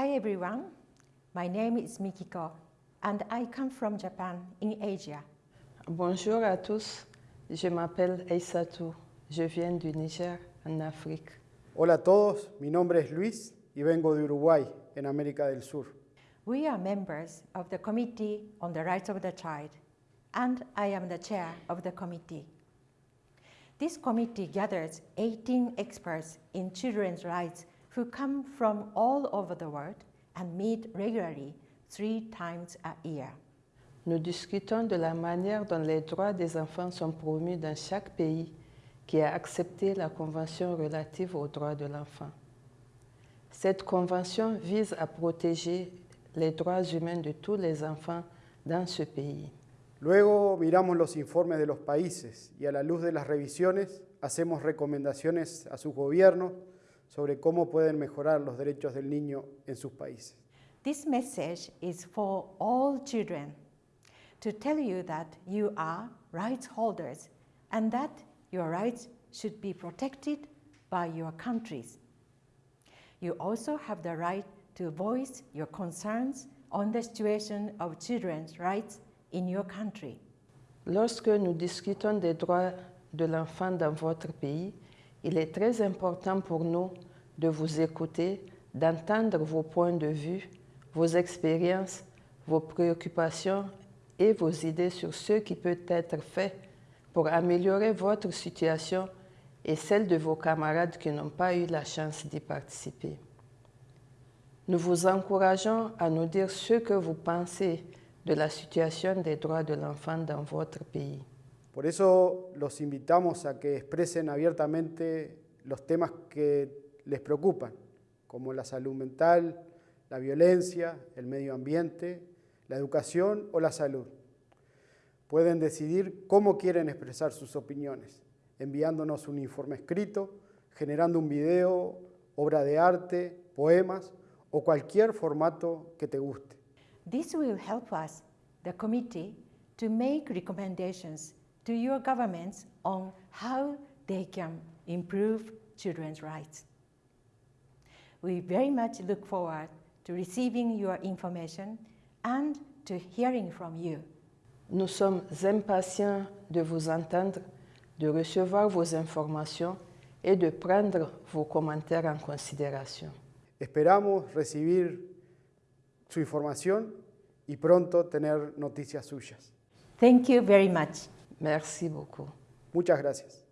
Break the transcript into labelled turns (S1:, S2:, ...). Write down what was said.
S1: Hi everyone, my name is Mikiko and I come from Japan in Asia.
S2: Bonjour à tous, je m'appelle Eisatou, je viens du Niger en Afrique.
S3: Hola a todos, mi nombre es Luis y vengo de Uruguay, en América del Sur.
S1: We are members of the Committee on the Rights of the Child and I am the chair of the committee. This committee gathers 18 experts in children's rights who come from all over the world and meet regularly three times a year.
S2: Nous discutons de la manière dont les droits des enfants sont promus dans chaque pays qui a accepté la Convention relative aux droits de l'enfant. Cette convention vise à protéger les droits humains de tous les enfants dans ce pays.
S3: Luego miramos los informes de los países y a la luz de las revisiones hacemos recomendaciones a sus gobiernos sobre cómo pueden mejorar los derechos del niño en sus países.
S1: This message is for all children to tell you that you are rights holders and that your rights should be protected by your countries. You also have the right to voice your concerns on the situation of children's rights in your country.
S2: Lorsque nous discutons des droits de l'enfant dans votre pays, il est très important pour nous de vous écouter, d'entendre vos points de vue, vos expériences, vos préoccupations et vos idées sur ce qui peut être fait pour améliorer votre situation et celle de vos camarades qui n'ont pas eu la chance d'y participer. Nous vous encourageons à nous dire ce que vous pensez de la situation des droits de l'enfant dans votre pays.
S3: Que les preocupan, como la salud mental, la violencia, el medio ambiente, la educación o la salud. Pueden decidir cómo quieren expresar sus opiniones, enviándonos un informe escrito, generando un video, obra de arte, poemas o cualquier formato que te guste.
S1: This will help us, the committee, to make recommendations to your governments on how they can improve children's rights. We very much look forward to receiving your information and to hearing from you.
S2: Nous sommes impatients de vous entendre, de recevoir vos informations et de prendre vos commentaires en considération.
S3: Esperamos recibir su información y pronto tener noticias suyas.
S1: Thank you very much.
S2: Merci beaucoup.
S3: Muchas gracias.